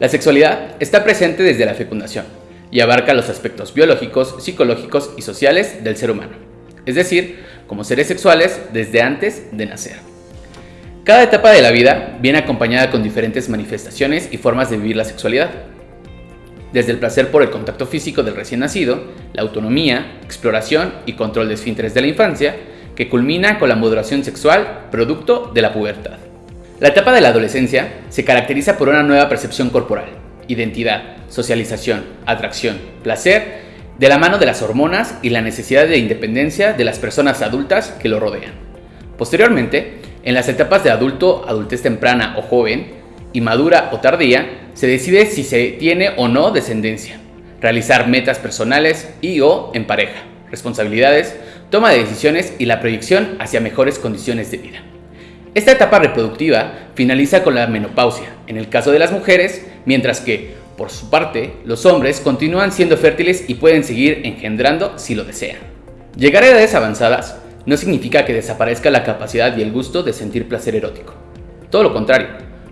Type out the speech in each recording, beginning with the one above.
La sexualidad está presente desde la fecundación y abarca los aspectos biológicos, psicológicos y sociales del ser humano, es decir, como seres sexuales desde antes de nacer. Cada etapa de la vida viene acompañada con diferentes manifestaciones y formas de vivir la sexualidad. Desde el placer por el contacto físico del recién nacido, la autonomía, exploración y control de esfínteres de la infancia, que culmina con la moderación sexual producto de la pubertad. La etapa de la adolescencia se caracteriza por una nueva percepción corporal, identidad, socialización, atracción, placer, de la mano de las hormonas y la necesidad de independencia de las personas adultas que lo rodean. Posteriormente, en las etapas de adulto, adultez temprana o joven, y madura o tardía, se decide si se tiene o no descendencia, realizar metas personales y o en pareja, responsabilidades, toma de decisiones y la proyección hacia mejores condiciones de vida. Esta etapa reproductiva finaliza con la menopausia, en el caso de las mujeres, mientras que, por su parte, los hombres continúan siendo fértiles y pueden seguir engendrando si lo desean. Llegar a edades avanzadas no significa que desaparezca la capacidad y el gusto de sentir placer erótico. Todo lo contrario,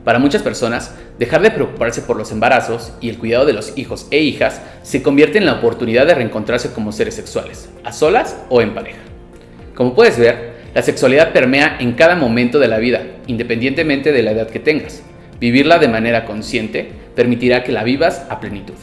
para muchas personas, dejar de preocuparse por los embarazos y el cuidado de los hijos e hijas se convierte en la oportunidad de reencontrarse como seres sexuales, a solas o en pareja. Como puedes ver, la sexualidad permea en cada momento de la vida, independientemente de la edad que tengas. Vivirla de manera consciente permitirá que la vivas a plenitud.